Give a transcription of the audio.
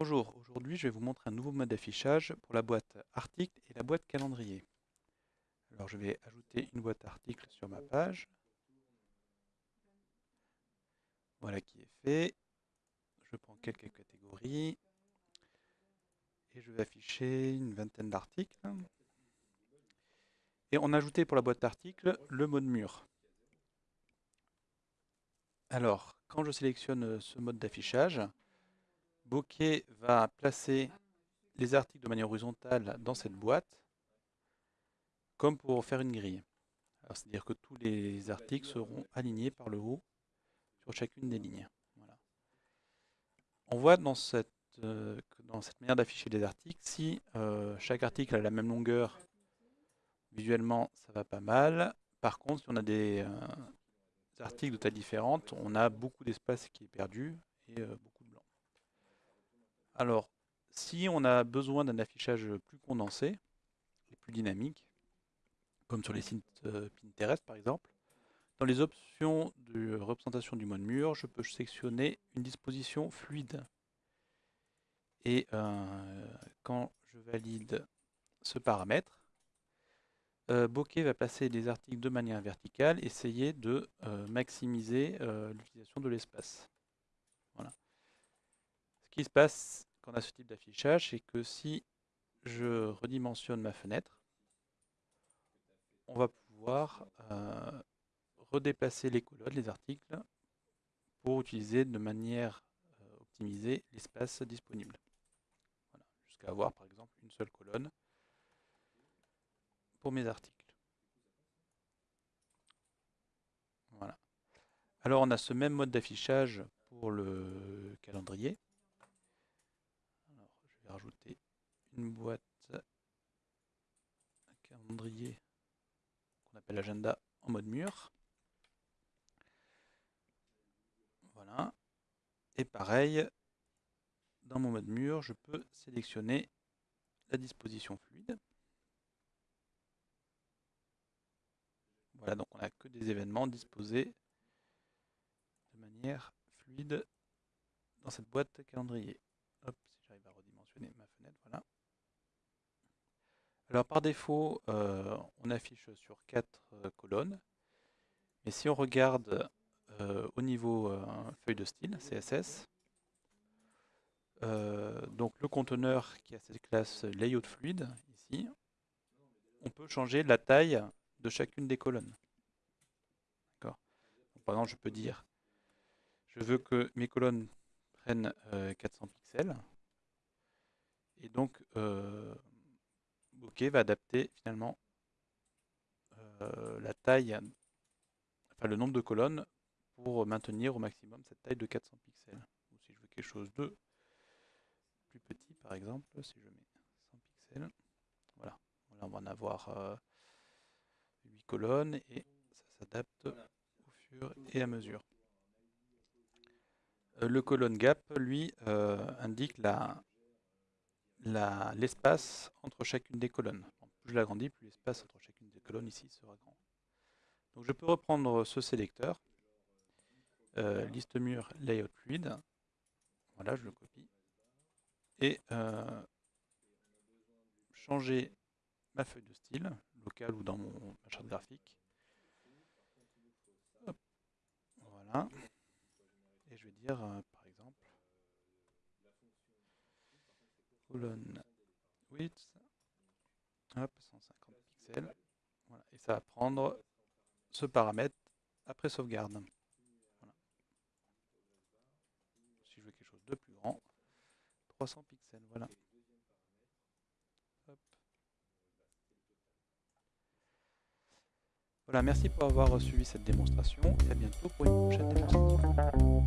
Bonjour, aujourd'hui je vais vous montrer un nouveau mode d'affichage pour la boîte article et la boîte calendrier. Alors je vais ajouter une boîte article sur ma page. Voilà qui est fait. Je prends quelques catégories et je vais afficher une vingtaine d'articles. Et on a ajouté pour la boîte d'articles le mode mur. Alors, quand je sélectionne ce mode d'affichage, Bokeh va placer les articles de manière horizontale dans cette boîte, comme pour faire une grille. C'est-à-dire que tous les articles seront alignés par le haut sur chacune des lignes. On voit dans cette, euh, dans cette manière d'afficher les articles, si euh, chaque article a la même longueur, visuellement ça va pas mal. Par contre, si on a des euh, articles de taille différente, on a beaucoup d'espace qui est perdu et beaucoup alors, si on a besoin d'un affichage plus condensé et plus dynamique, comme sur les sites euh, Pinterest par exemple, dans les options de représentation du mode mur, je peux sélectionner une disposition fluide. Et euh, quand je valide ce paramètre, euh, Bokeh va placer les articles de manière verticale, essayer de maximiser l'utilisation de l'espace. Voilà. Ce qui se passe on a ce type d'affichage, c'est que si je redimensionne ma fenêtre, on va pouvoir euh, redéplacer les colonnes, les articles, pour utiliser de manière euh, optimisée l'espace disponible. Jusqu'à avoir par exemple une seule colonne pour mes articles. Voilà. Alors on a ce même mode d'affichage pour le calendrier une boîte, calendrier qu'on appelle agenda en mode mur. Voilà. Et pareil, dans mon mode mur, je peux sélectionner la disposition fluide. Voilà, donc on n'a que des événements disposés de manière fluide dans cette boîte calendrier. Hop, si j'arrive à ma fenêtre, voilà. Alors par défaut, euh, on affiche sur quatre euh, colonnes. Mais si on regarde euh, au niveau feuille de style, CSS, donc le conteneur qui a cette classe layout fluide, ici, on peut changer la taille de chacune des colonnes. Par exemple, je peux dire, je veux que mes colonnes prennent 400 pixels. Et donc, Va adapter finalement euh, la taille, enfin le nombre de colonnes pour maintenir au maximum cette taille de 400 pixels. Ou si je veux quelque chose de plus petit, par exemple, si je mets 100 pixels, voilà, on va en avoir 8 euh, colonnes et ça s'adapte au fur et à mesure. Le colonne gap, lui, indique la, l'espace entre chacune des colonnes. plus je l'agrandis, plus l'espace entre chacune des colonnes ici sera grand. Je peux reprendre ce sélecteur, euh, liste mur layout fluide, voilà je le copie, et euh, changer ma feuille de style, locale ou dans mon, ma charte graphique. Voilà. Et je vais dire, euh, par exemple, colonne width, hop, 150 pixels, et ça va prendre ce paramètre après sauvegarde. Si je veux quelque chose de plus grand, 300 pixels, voilà. Voilà, merci pour avoir suivi cette démonstration. Et à bientôt pour une prochaine démonstration.